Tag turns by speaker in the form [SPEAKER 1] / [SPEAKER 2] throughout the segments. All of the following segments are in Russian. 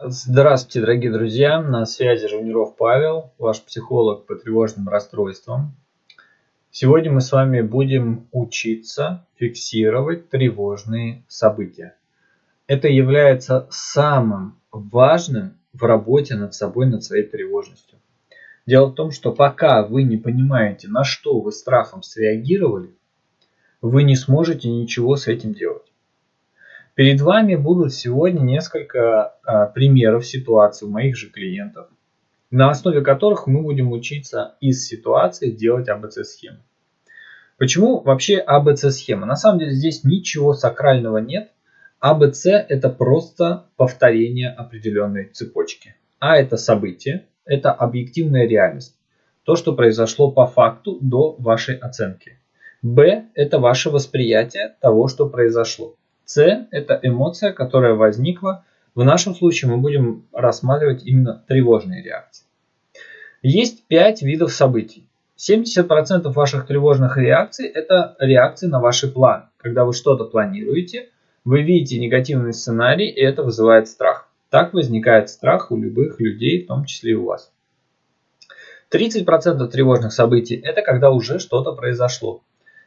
[SPEAKER 1] Здравствуйте, дорогие друзья! На связи Жуниров Павел, ваш психолог по тревожным расстройствам. Сегодня мы с вами будем учиться фиксировать тревожные события. Это является самым важным в работе над собой, над своей тревожностью. Дело в том, что пока вы не понимаете, на что вы страхом среагировали, вы не сможете ничего с этим делать. Перед вами будут сегодня несколько а, примеров ситуаций у моих же клиентов, на основе которых мы будем учиться из ситуации делать АБЦ-схемы. Почему вообще АБЦ-схема? На самом деле здесь ничего сакрального нет. АБЦ это просто повторение определенной цепочки. А это событие, это объективная реальность. То, что произошло по факту до вашей оценки. Б это ваше восприятие того, что произошло. С – это эмоция, которая возникла. В нашем случае мы будем рассматривать именно тревожные реакции. Есть пять видов событий. 70% ваших тревожных реакций – это реакции на ваши планы. Когда вы что-то планируете, вы видите негативный сценарий, и это вызывает страх. Так возникает страх у любых людей, в том числе и у вас. 30% тревожных событий – это когда уже что-то произошло.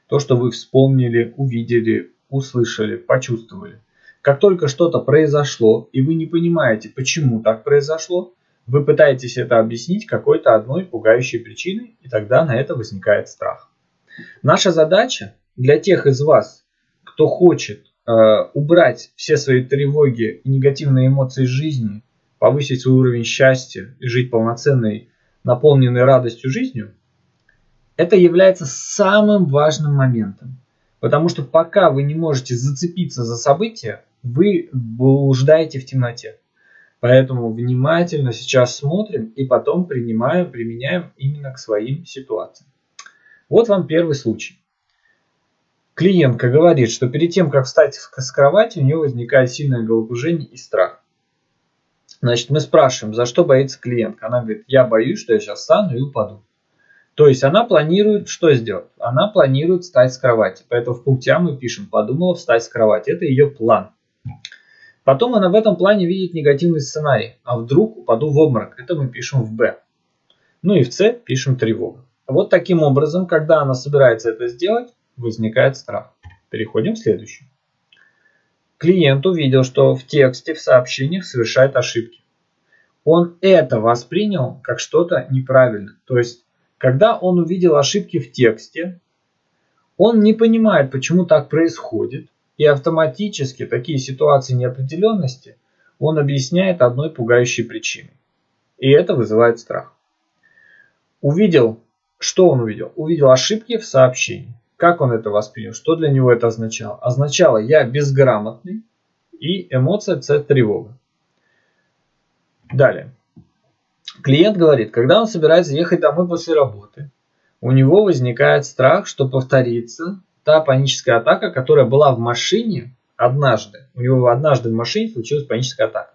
[SPEAKER 1] То, что вы вспомнили, увидели, услышали, почувствовали. Как только что-то произошло, и вы не понимаете, почему так произошло, вы пытаетесь это объяснить какой-то одной пугающей причиной, и тогда на это возникает страх. Наша задача для тех из вас, кто хочет э, убрать все свои тревоги и негативные эмоции жизни, повысить свой уровень счастья и жить полноценной, наполненной радостью жизнью, это является самым важным моментом. Потому что пока вы не можете зацепиться за события, вы блуждаете в темноте. Поэтому внимательно сейчас смотрим и потом принимаем, применяем именно к своим ситуациям. Вот вам первый случай. Клиентка говорит, что перед тем, как встать с кровати, у нее возникает сильное головокружение и страх. Значит, мы спрашиваем, за что боится клиентка. Она говорит, я боюсь, что я сейчас встану и упаду. То есть она планирует что сделать? Она планирует встать с кровати. Поэтому в пункте А мы пишем «подумала встать с кровати». Это ее план. Потом она в этом плане видит негативный сценарий. А вдруг упаду в обморок? Это мы пишем в Б. Ну и в С пишем тревога. Вот таким образом, когда она собирается это сделать, возникает страх. Переходим к следующему. Клиент увидел, что в тексте, в сообщениях совершает ошибки. Он это воспринял как что-то неправильное. То есть когда он увидел ошибки в тексте, он не понимает, почему так происходит, и автоматически такие ситуации неопределенности он объясняет одной пугающей причиной. И это вызывает страх. Увидел, что он увидел? Увидел ошибки в сообщении. Как он это воспринял? Что для него это означало? Означало, я безграмотный и эмоция С тревога. Далее. Клиент говорит, когда он собирается ехать домой после работы, у него возникает страх, что повторится та паническая атака, которая была в машине однажды. У него однажды в машине случилась паническая атака.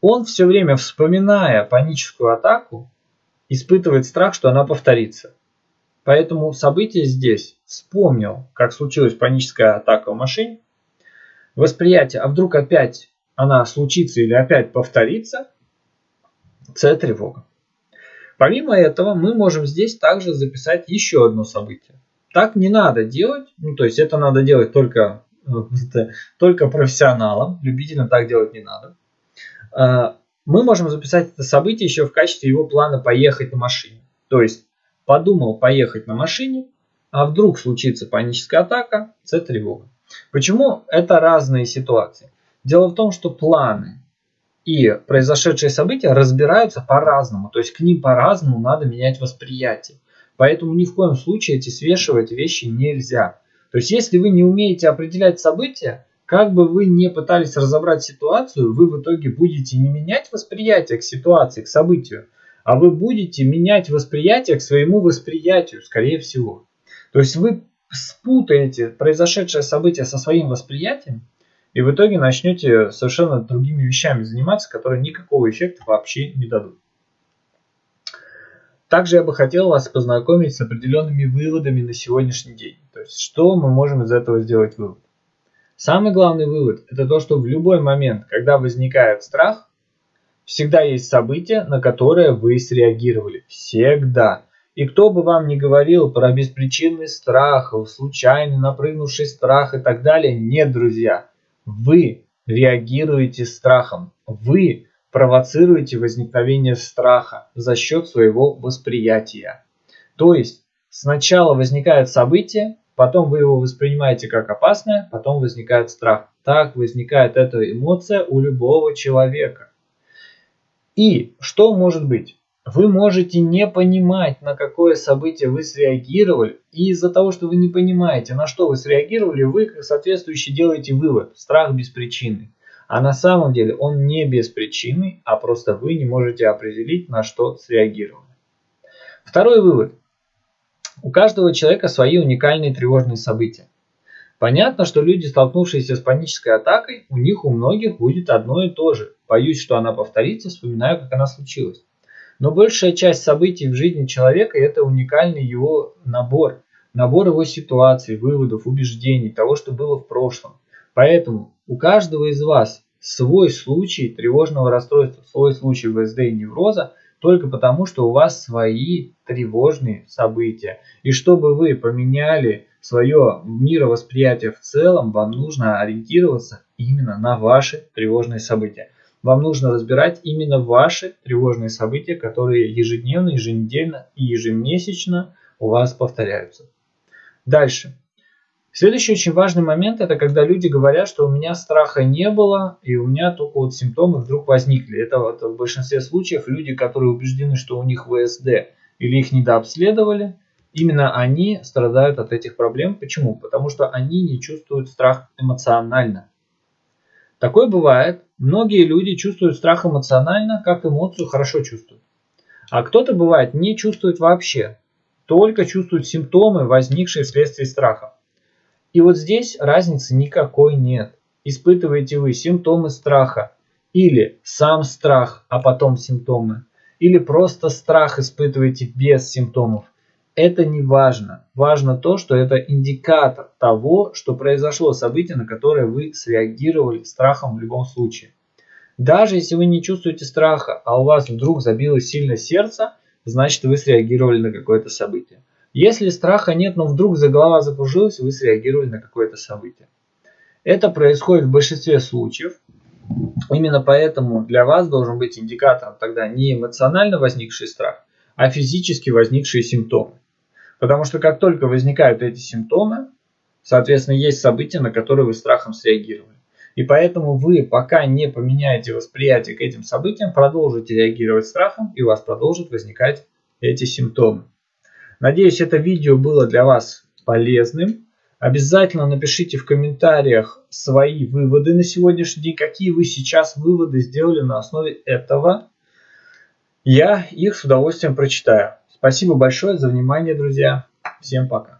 [SPEAKER 1] Он все время, вспоминая паническую атаку, испытывает страх, что она повторится. Поэтому событие здесь вспомнил, как случилась паническая атака в машине. Восприятие, а вдруг опять она случится или опять повторится – С тревога. Помимо этого, мы можем здесь также записать еще одно событие. Так не надо делать, ну то есть это надо делать только, только профессионалам, любителям так делать не надо. А, мы можем записать это событие еще в качестве его плана поехать на машине. То есть подумал поехать на машине, а вдруг случится паническая атака, С тревога. Почему это разные ситуации? Дело в том, что планы и произошедшие события разбираются по-разному. То есть к ним по-разному надо менять восприятие. Поэтому ни в коем случае эти свешивать вещи нельзя. То есть если вы не умеете определять события, как бы вы не пытались разобрать ситуацию, вы в итоге будете не менять восприятие к ситуации, к событию, а вы будете менять восприятие к своему восприятию, скорее всего. То есть вы спутаете произошедшее событие со своим восприятием, и в итоге начнете совершенно другими вещами заниматься, которые никакого эффекта вообще не дадут. Также я бы хотел вас познакомить с определенными выводами на сегодняшний день. То есть, что мы можем из этого сделать вывод. Самый главный вывод – это то, что в любой момент, когда возникает страх, Всегда есть событие, на которое вы среагировали. Всегда. И кто бы вам ни говорил про беспричинный страх, случайно напрыгнувший страх и так далее, нет, друзья. Вы реагируете страхом. Вы провоцируете возникновение страха за счет своего восприятия. То есть сначала возникает событие, потом вы его воспринимаете как опасное, потом возникает страх. Так возникает эта эмоция у любого человека. И что может быть? Вы можете не понимать, на какое событие вы среагировали, и из-за того, что вы не понимаете, на что вы среагировали, вы как соответствующий делаете вывод. Страх без причины. А на самом деле он не без причины, а просто вы не можете определить, на что среагировали. Второй вывод. У каждого человека свои уникальные тревожные события. Понятно, что люди, столкнувшиеся с панической атакой, у них у многих будет одно и то же. Боюсь, что она повторится, вспоминаю, как она случилась. Но большая часть событий в жизни человека – это уникальный его набор. Набор его ситуаций, выводов, убеждений, того, что было в прошлом. Поэтому у каждого из вас свой случай тревожного расстройства, свой случай ВСД и невроза, только потому, что у вас свои тревожные события. И чтобы вы поменяли свое мировосприятие в целом, вам нужно ориентироваться именно на ваши тревожные события вам нужно разбирать именно ваши тревожные события, которые ежедневно, еженедельно и ежемесячно у вас повторяются. Дальше. Следующий очень важный момент, это когда люди говорят, что у меня страха не было, и у меня только вот симптомы вдруг возникли. Это вот в большинстве случаев люди, которые убеждены, что у них ВСД или их недообследовали, именно они страдают от этих проблем. Почему? Потому что они не чувствуют страх эмоционально. Такое бывает. Многие люди чувствуют страх эмоционально, как эмоцию хорошо чувствуют. А кто-то бывает не чувствует вообще, только чувствует симптомы, возникшие вследствие страха. И вот здесь разницы никакой нет. Испытываете вы симптомы страха или сам страх, а потом симптомы, или просто страх испытываете без симптомов – это не важно. Важно то, что это индикатор того, что произошло событие, на которое вы среагировали страхом в любом случае. Даже если вы не чувствуете страха, а у вас вдруг забилось сильно сердце, значит вы среагировали на какое-то событие. Если страха нет, но вдруг за голова закружилась, вы среагировали на какое-то событие. Это происходит в большинстве случаев. Именно поэтому для вас должен быть индикатором тогда не эмоционально возникший страх, а физически возникшие симптомы. Потому что как только возникают эти симптомы, соответственно, есть события, на которые вы страхом среагировали. И поэтому вы, пока не поменяете восприятие к этим событиям, продолжите реагировать страхом, и у вас продолжат возникать эти симптомы. Надеюсь, это видео было для вас полезным. Обязательно напишите в комментариях свои выводы на сегодняшний день, какие вы сейчас выводы сделали на основе этого. Я их с удовольствием прочитаю. Спасибо большое за внимание, друзья. Всем пока.